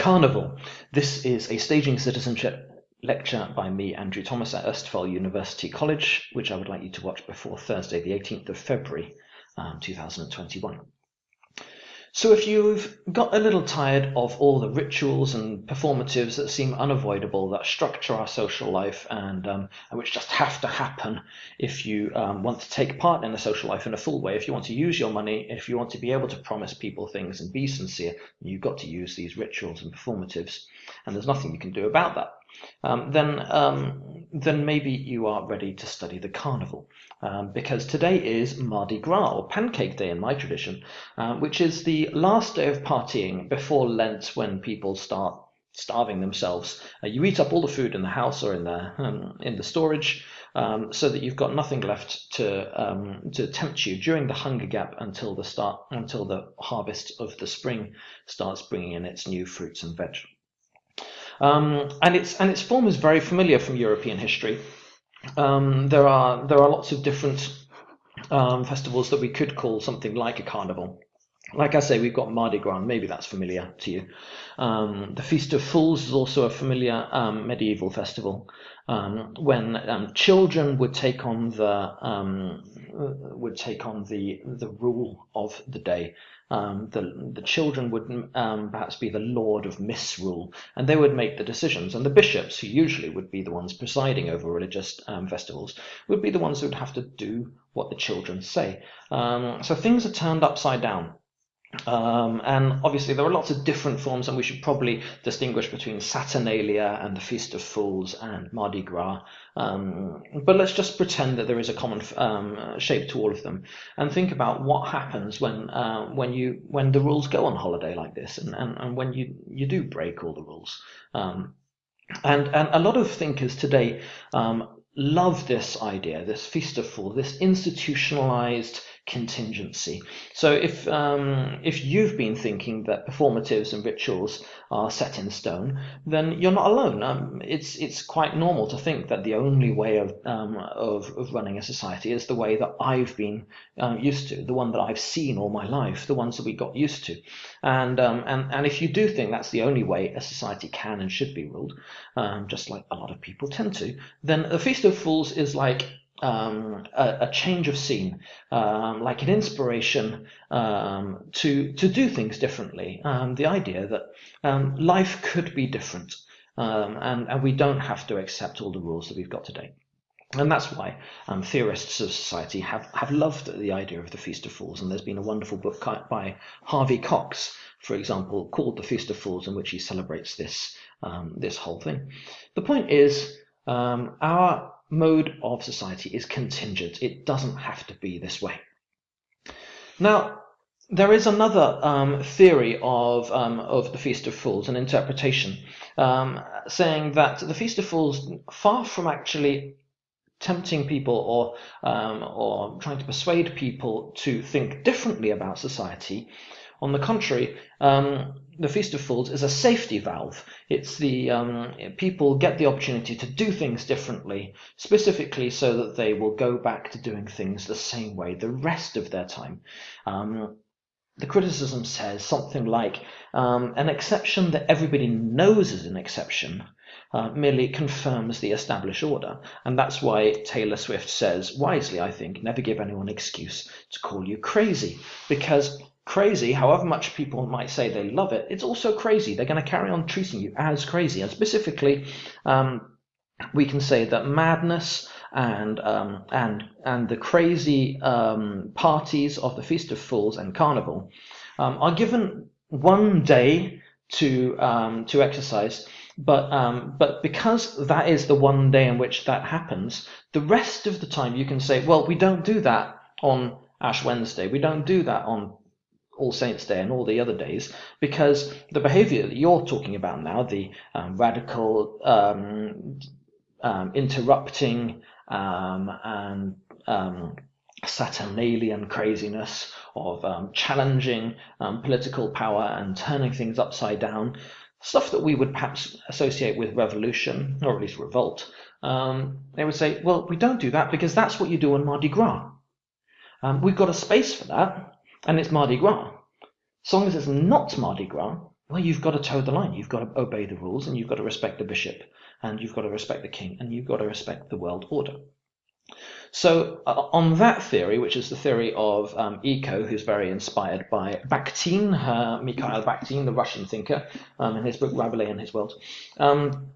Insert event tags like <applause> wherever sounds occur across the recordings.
Carnival. This is a staging citizenship lecture by me, Andrew Thomas, at Østfold University College, which I would like you to watch before Thursday, the 18th of February, um, 2021. So if you've got a little tired of all the rituals and performatives that seem unavoidable, that structure our social life and, um, and which just have to happen if you um, want to take part in a social life in a full way, if you want to use your money, if you want to be able to promise people things and be sincere, you've got to use these rituals and performatives. And there's nothing you can do about that um, then um, then maybe you are ready to study the carnival um, because today is Mardi Gras or Pancake Day in my tradition, uh, which is the last day of partying before Lent when people start starving themselves. Uh, you eat up all the food in the house or in the um, in the storage. Um, so that you've got nothing left to um, to tempt you during the hunger gap until the start until the harvest of the spring starts bringing in its new fruits and veg. Um, and its and its form is very familiar from European history. Um, there are there are lots of different um, festivals that we could call something like a carnival. Like I say, we've got Mardi Gras, maybe that's familiar to you. Um, the Feast of Fools is also a familiar um, medieval festival um, when um, children would take on the um, would take on the the rule of the day. Um, the the children would um, perhaps be the lord of misrule, and they would make the decisions. And the bishops, who usually would be the ones presiding over religious um, festivals, would be the ones who would have to do what the children say. Um, so things are turned upside down. Um, and obviously there are lots of different forms and we should probably distinguish between Saturnalia and the Feast of Fools and Mardi Gras. Um, but let's just pretend that there is a common um, shape to all of them and think about what happens when uh, when you when the rules go on holiday like this and, and, and when you, you do break all the rules. Um, and, and a lot of thinkers today um, love this idea, this Feast of Fools, this institutionalized contingency. So if um, if you've been thinking that performatives and rituals are set in stone, then you're not alone. Um, it's it's quite normal to think that the only way of um, of, of running a society is the way that I've been um, used to, the one that I've seen all my life, the ones that we got used to. And um, and and if you do think that's the only way a society can and should be ruled, um, just like a lot of people tend to, then the Feast of Fools is like um, a, a, change of scene, um, like an inspiration um, to to do things differently. Um, the idea that um, life could be different, um, and and we don't have to accept all the rules that we've got today. And that's why theorists of society have, have loved the idea of the Feast of Fools. And there's been a wonderful book by Harvey Cox, for example, called The Feast of Fools, in which he celebrates this this whole thing. The point is, our mode of society is contingent. It doesn't have to be this way. Now, there is another um, theory of, um, of the Feast of Fools, an interpretation, um, saying that the Feast of Fools, far from actually tempting people or, um, or trying to persuade people to think differently about society, on the contrary, um, the Feast of Fools is a safety valve. It's the um, people get the opportunity to do things differently, specifically so that they will go back to doing things the same way the rest of their time. Um, the criticism says something like um, an exception that everybody knows is an exception uh, merely confirms the established order. And that's why Taylor Swift says, wisely, I think, never give anyone an excuse to call you crazy, because crazy, however much people might say they love it, it's also crazy. They're going to carry on treating you as crazy. And specifically, um, we can say that madness and um, and and the crazy um, parties of the Feast of Fools and Carnival um, are given one day to um, to exercise. But um, but because that is the one day in which that happens, the rest of the time you can say, well, we don't do that on Ash Wednesday. We don't do that on all Saints Day and all the other days, because the behavior that you're talking about now, the um, radical um, um, interrupting um, and um, Saturnalian craziness of um, challenging political power and turning things upside down, stuff that we would perhaps associate with revolution, or at least revolt, they would say, well, we don't do that because that's what you do on Mardi Gras. we've got a space for that, and it's Mardi Gras. As long as it's not Mardi Gras, well, you've got to toe the line. You've got to obey the rules, and you've got to respect the bishop, and you've got to respect the king, and you've got to respect the world order. So uh, on that theory, which is the theory of um, Eco, who's very inspired by Bakhtin, uh, Mikhail Bakhtin, the Russian thinker, um, in his book Rabelais and His World. Um,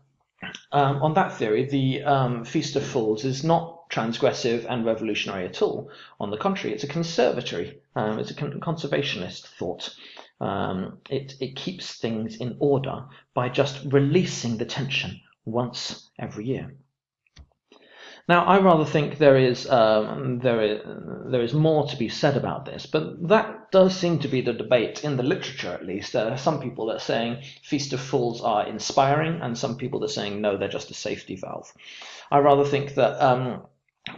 um on that theory, the um, Feast of Fools is not transgressive and revolutionary at all. On the contrary, it's a conservatory, um, it's a con conservationist thought. it, it keeps things in order by just releasing the tension once every year. Now, I rather think there is um, there is there is more to be said about this, but that does seem to be the debate in the literature, at least. There are some people that are saying Feast of Fools are inspiring, and some people that are saying no, they're just a safety valve. I rather think that um,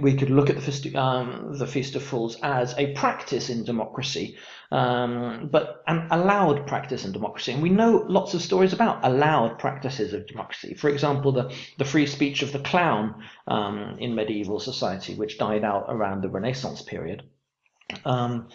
we could look at the Feast, um, the Feast of Fools as a practice in democracy, um, but an allowed practice in democracy. And we know lots of stories about allowed practices of democracy. For example, the, the free speech of the clown um, in medieval society, which died out around the Renaissance period. Um,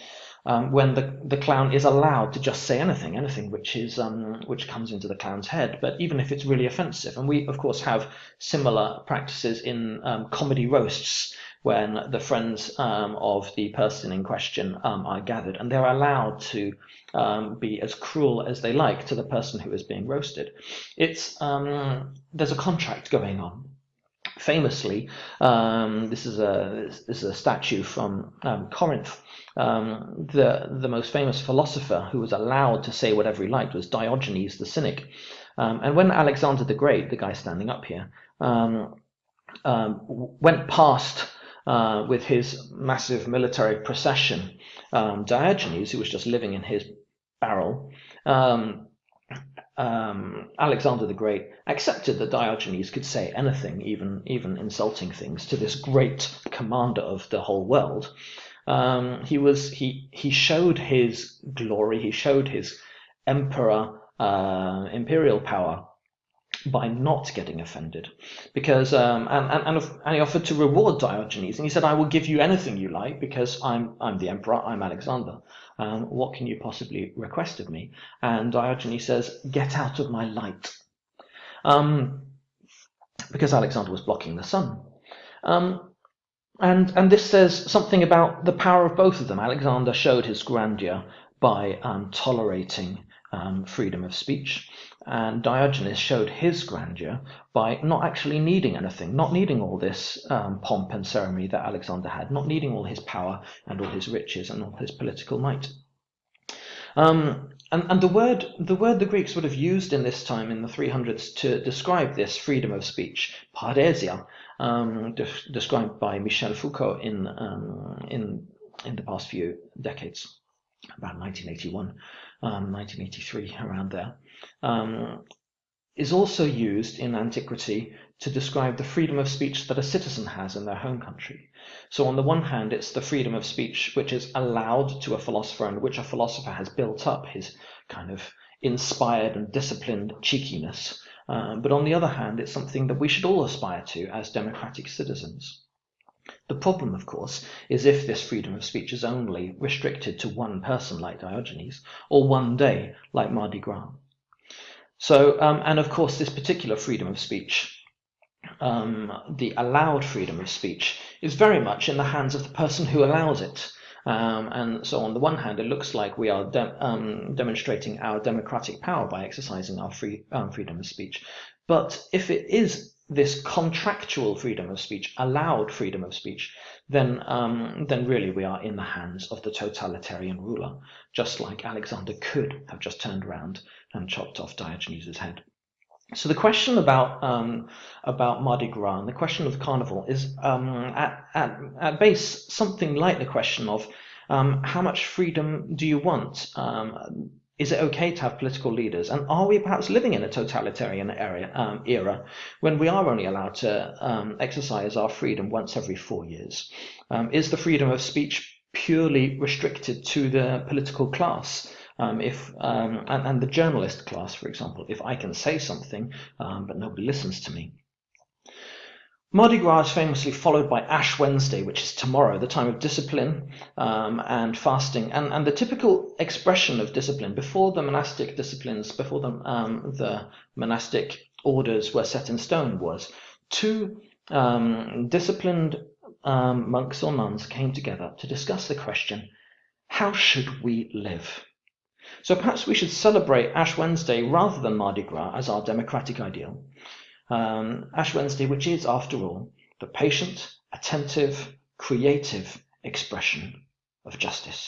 um, when the, the clown is allowed to just say anything, anything which is um, which comes into the clown's head, but even if it's really offensive. And we, of course, have similar practices in um, comedy roasts when the friends um, of the person in question um, are gathered, and they're allowed to um, be as cruel as they like to the person who is being roasted. It's there's a contract going on famously, um, this is a this is a statue from um, Corinth. Um, the the most famous philosopher who was allowed to say whatever he liked was Diogenes the Cynic. Um, and when Alexander the Great, the guy standing up here, um, um, went past uh, with his massive military procession, Diogenes, who was just living in his barrel, um, Alexander the Great accepted that Diogenes could say anything, even even insulting things, to this great commander of the whole world. Um, he was he he showed his glory, he showed his emperor uh, imperial power by not getting offended. Because um, and, and, and he offered to reward Diogenes and he said I will give you anything you like because I'm I'm the emperor I'm Alexander. Um, what can you possibly request of me? And Diogenes says get out of my light. Um, because Alexander was blocking the sun. Um, and and this says something about the power of both of them. Alexander showed his grandeur by um, tolerating um, freedom of speech and Diogenes showed his grandeur by not actually needing anything, not needing all this um, pomp and ceremony that Alexander had, not needing all his power and all his riches and all his political might. Um, and, and the word the word the Greeks would have used in this time in the 300s to describe this freedom of speech, parrhesia, um, de described by Michel Foucault in um, in in the past few decades, about 1981, 1983, um, <laughs> around there um, is also used in antiquity to describe the freedom of speech that a citizen has in their home country. So on the one hand, it's the freedom of speech which is allowed to a philosopher and which a philosopher has built up his kind of inspired and disciplined cheekiness. Um, but on the other hand, it's something that we should all aspire to as democratic citizens. The problem, of course, is if this freedom of speech is only restricted to one person like Diogenes, or one day like Mardi Gras. So, um, and of course, this particular freedom of speech, um, the allowed freedom of speech, is very much in the hands of the person who allows it. Um, and so, on the one hand, it looks like we are de um, demonstrating our democratic power by exercising our free um, freedom of speech. But if it is this contractual freedom of speech, allowed freedom of speech, then um, then really we are in the hands of the totalitarian ruler, just like Alexander could have just turned around and chopped off Diogenes' head. So the question about um, about Mardi Gras and the question of the carnival is um, at, at, at base something like the question of um, how much freedom do you want? Um, is it okay to have political leaders? And are we perhaps living in a totalitarian um, era when we are only allowed to um, exercise our freedom once every four years? is the freedom of speech purely restricted to the political class? Um, if um, and, and, the journalist class, for example, if I can say something um, but nobody listens to me. Mardi Gras is famously followed by Ash Wednesday, which is tomorrow, the time of discipline um, and fasting, and, and the typical expression of discipline before the monastic disciplines, before the, um, the monastic orders were set in stone, was two um, disciplined um, monks or nuns came together to discuss the question how should we live? So perhaps we should celebrate Ash Wednesday rather than Mardi Gras as our democratic ideal um, Ash Wednesday, which is, after all, the patient, attentive, creative expression of justice.